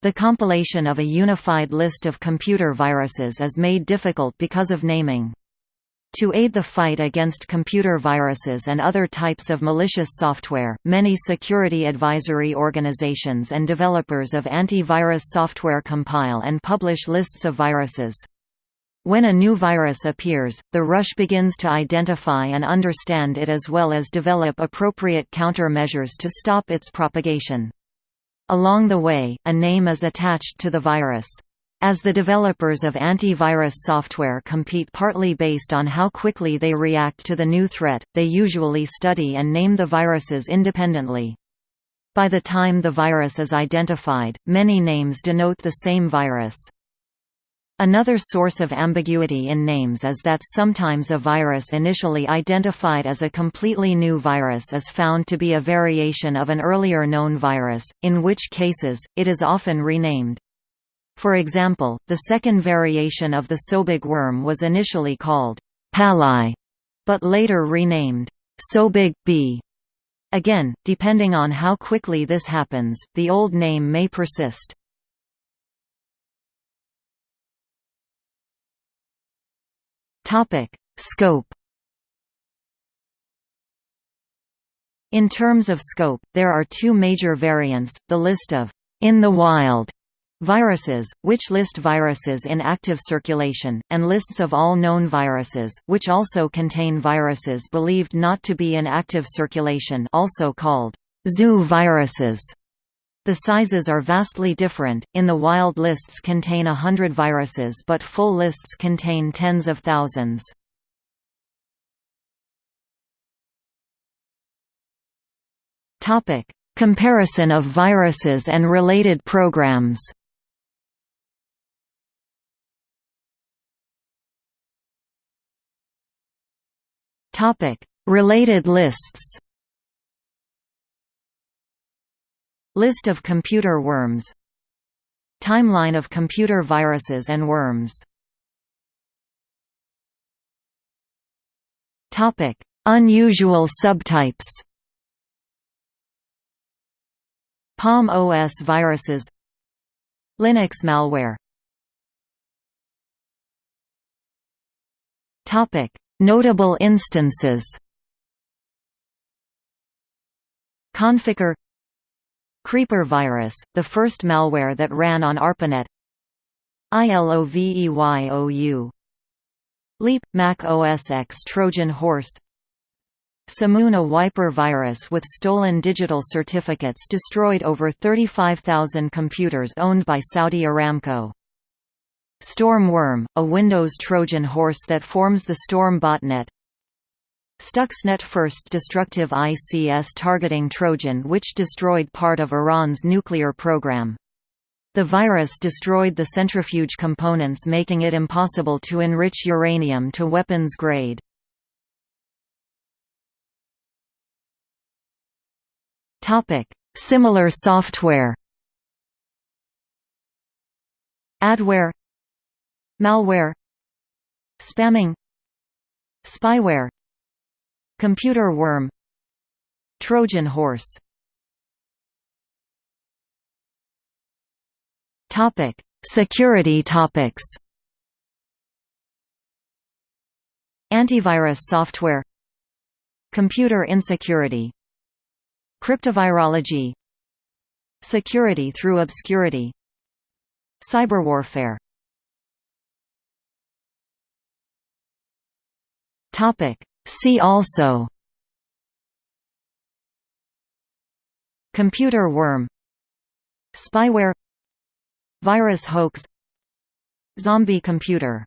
The compilation of a unified list of computer viruses is made difficult because of naming. To aid the fight against computer viruses and other types of malicious software, many security advisory organizations and developers of antivirus software compile and publish lists of viruses. When a new virus appears, the rush begins to identify and understand it as well as develop appropriate countermeasures to stop its propagation. Along the way, a name is attached to the virus. As the developers of antivirus software compete partly based on how quickly they react to the new threat, they usually study and name the viruses independently. By the time the virus is identified, many names denote the same virus. Another source of ambiguity in names is that sometimes a virus initially identified as a completely new virus is found to be a variation of an earlier known virus, in which cases, it is often renamed. For example, the second variation of the Sobig worm was initially called Palyh, but later renamed Sobig B. Again, depending on how quickly this happens, the old name may persist. Topic: Scope. In terms of scope, there are two major variants, the list of in the wild viruses, which list viruses in active circulation, and lists of all known viruses, which also contain viruses believed not to be in active circulation also called zoo viruses. The sizes are vastly different, in the wild lists contain a hundred viruses but full lists contain tens of thousands. Comparison of viruses and related programs. Related lists List of computer worms. Timeline of computer viruses and worms. Unusual subtypes. Palm OS viruses. Linux malware. Notable instances. Conficker Creeper virus, the first malware that ran on ARPANET. ILOVEYOU Leap – Mac OS X Trojan Horse. Shamoon a wiper virus with stolen digital certificates destroyed over 35,000 computers owned by Saudi Aramco. Storm Worm, a Windows Trojan horse that forms the Storm botnet Stuxnet first destructive ICS targeting Trojan which destroyed part of Iran's nuclear program. The virus destroyed the centrifuge components making it impossible to enrich uranium to weapons grade. Similar software Adware Malware Spamming Spyware Computer worm Trojan horse Topic: Security topics. Antivirus software Computer insecurity Cryptovirology Security through obscurity Cyberwarfare Topic See also Computer worm Spyware Virus hoax Zombie computer